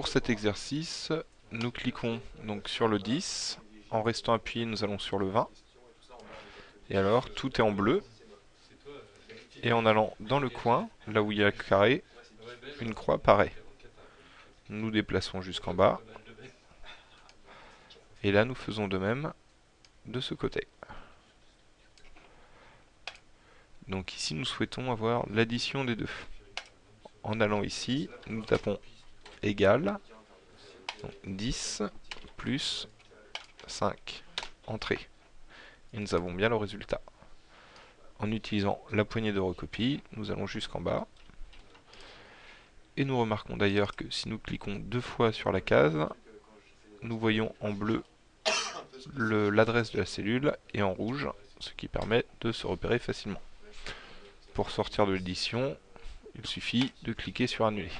pour cet exercice, nous cliquons donc sur le 10. En restant appuyé, nous allons sur le 20. Et alors, tout est en bleu. Et en allant dans le coin, là où il y a le carré, une croix apparaît. Nous déplaçons jusqu'en bas. Et là, nous faisons de même de ce côté. Donc ici, nous souhaitons avoir l'addition des deux. En allant ici, nous tapons égal 10 plus 5. Entrée. Et nous avons bien le résultat. En utilisant la poignée de recopie, nous allons jusqu'en bas. Et nous remarquons d'ailleurs que si nous cliquons deux fois sur la case, nous voyons en bleu l'adresse de la cellule et en rouge, ce qui permet de se repérer facilement. Pour sortir de l'édition, il suffit de cliquer sur annuler.